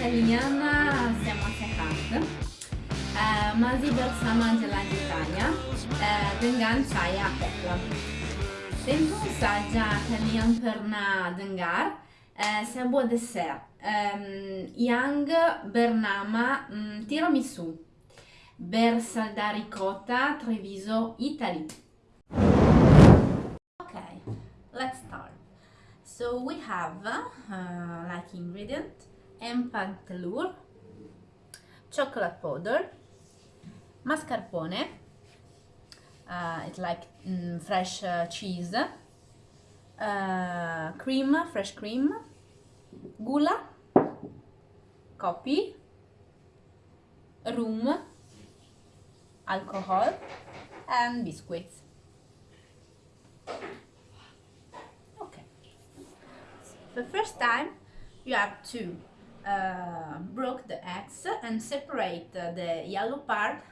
italienne, siamo a Sehat. Mazi bersama jalan tanya dengan saya Tekla. Tentu saja kalian pernah dengar uh, sebuah dessert um, yang bernama um, tiramisu bersalda ricotta Treviso Italy. So we have uh, like ingredient empantellure, chocolate powder, mascarpone, uh, it's like mm, fresh uh, cheese, uh, cream, fresh cream, gula, coffee, rum, alcohol, and biscuits. The first time you have to uh, broke the eggs and separate the yellow part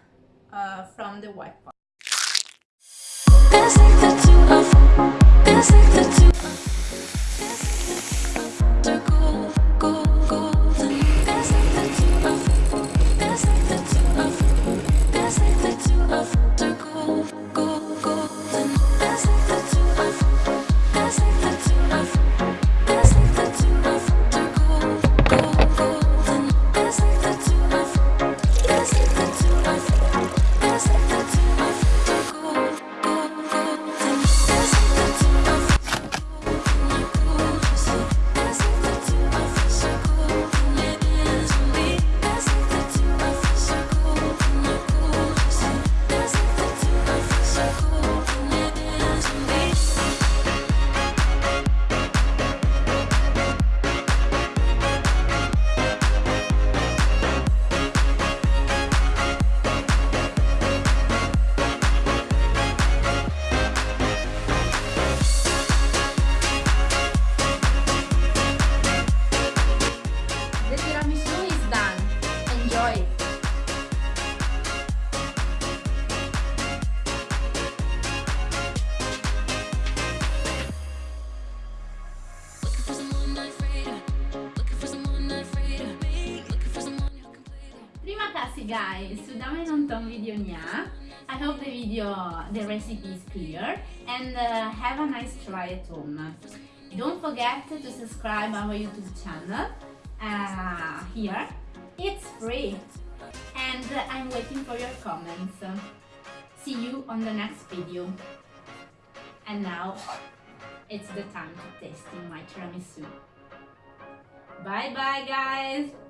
uh, from the white part. Guys, sudah menonton videonya. I hope the video, the recipe is clear and uh, have a nice try at home. Don't forget to subscribe our YouTube channel uh, here. It's free and uh, I'm waiting for your comments. See you on the next video. And now it's the time to tasting my tiramisu. Bye bye guys!